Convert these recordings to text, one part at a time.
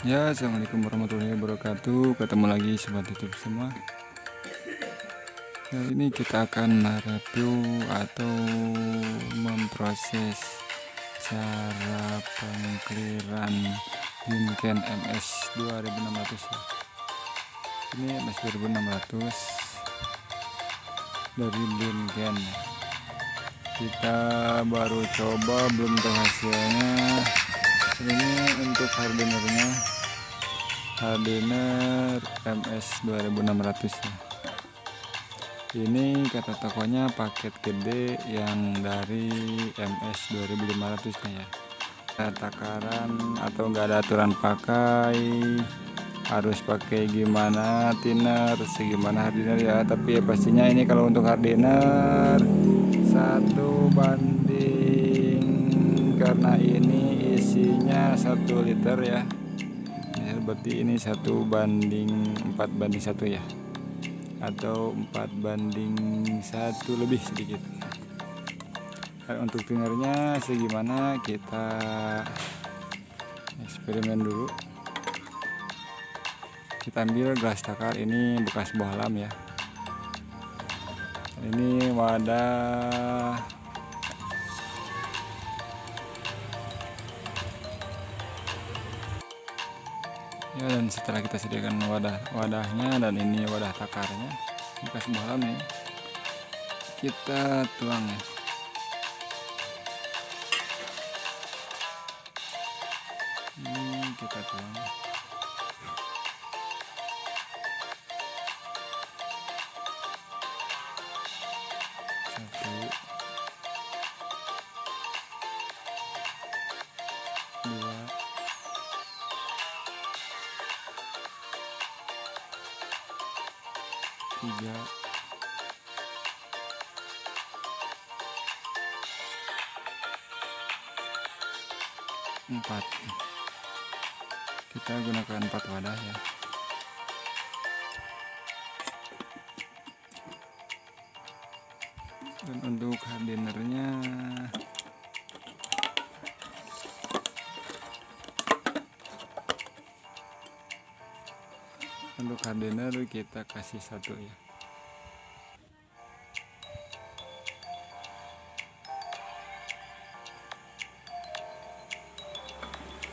Ya, assalamualaikum warahmatullahi wabarakatuh. Ketemu lagi sobat YouTube semua. Kali ini kita akan mereview atau memproses cara pengkliran Binken MS 2600 ya. Ini MS 2600 dari Binken. Kita baru coba belum tahu hasilnya ini untuk hardinernya hardiner MS 2600 ya. Ini kata tokonya paket gede yang dari MS 2500 nya ya. Takaran atau enggak ada aturan pakai. Harus pakai gimana thinner segimana hardiner ya? Tapi ya pastinya ini kalau untuk hardiner satu banding. Karena ini satu liter ya. Ya berarti ini satu banding empat banding satu ya. Atau empat banding satu lebih sedikit. Nah, untuk tingernya segimana kita eksperimen dulu. Kita ambil gelas takar ini bekas bohlam ya. Ini wadah ya dan setelah kita sediakan wadah wadahnya dan ini wadah takarnya bekas bohlam ya kita tuang ya. Ini kita tuang. Satu. Dua tiga. Empat. Kita gunakan empat wadah ya. Dan untuk hardinernya untuk hardener kita kasih satu ya.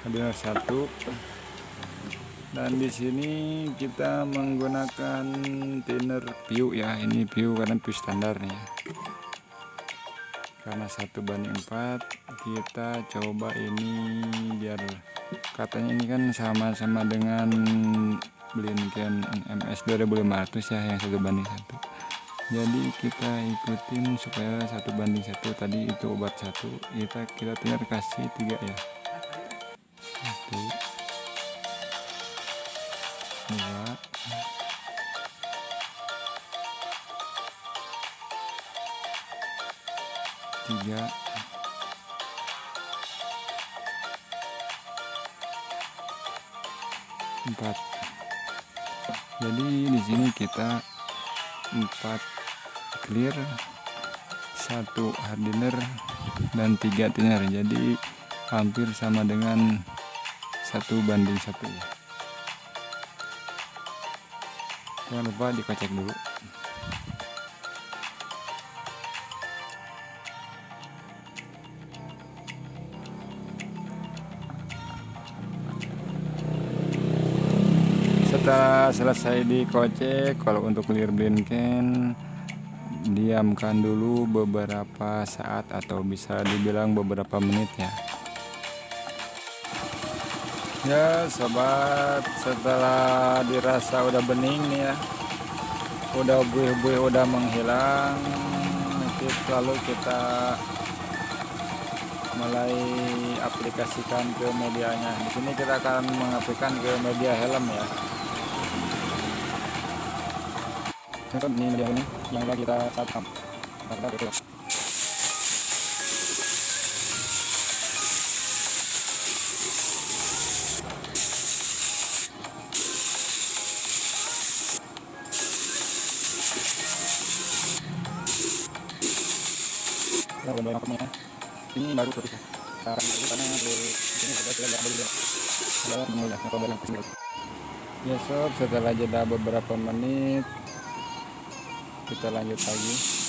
Hardener satu. Dan di sini kita menggunakan thinner view ya. Ini view karena view standar nih ya. Karena satu banding empat kita coba ini biar katanya ini kan sama-sama dengan Blinken MS 2500 ya yang satu banding satu. Jadi kita ikutin supaya satu banding satu tadi itu obat satu. Kita kita tinggal kasih tiga ya. Satu dua tiga empat jadi di sini kita empat clear satu hardener dan tiga thinner jadi hampir sama dengan satu banding satu. Ya jangan lupa dikocek dulu setelah selesai dikocek kalau untuk clear blinken diamkan dulu beberapa saat atau bisa dibilang beberapa menit ya. Ya sobat setelah dirasa udah bening nih ya udah buih-buih udah menghilang lalu kita mulai aplikasikan ke medianya. Di sini kita akan mengaplikasikan ke media helm ya kan ini media ini yang kita satpam kita betul ini baru selesai karena karena ya sob setelah jeda beberapa menit kita lanjut lagi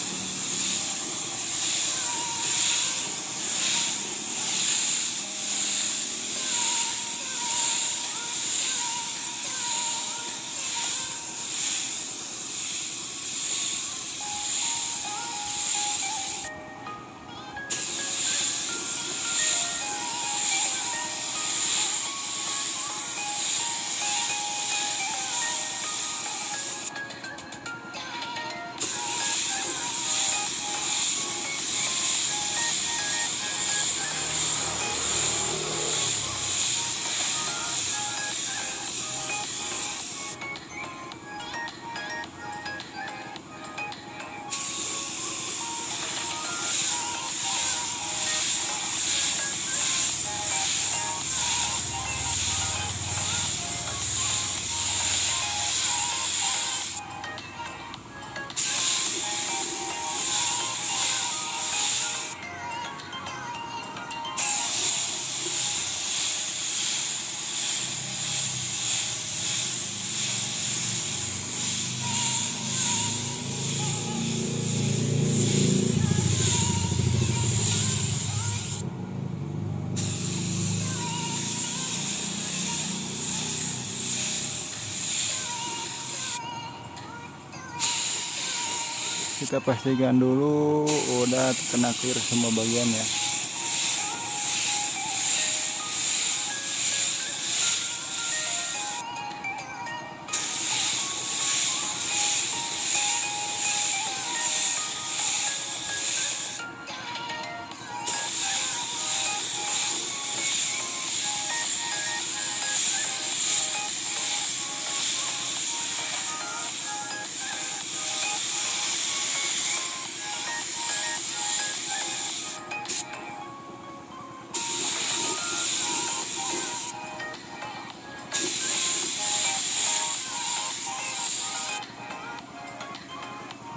kita pastikan dulu udah kena clear semua bagian ya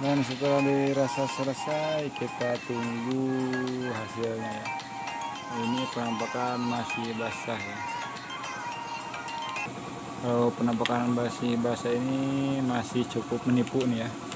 dan setelah dirasa selesai. Kita tunggu hasilnya ya. Ini penampakan masih basah ya. Kalau penampakan masih basah ini masih cukup menipu nih ya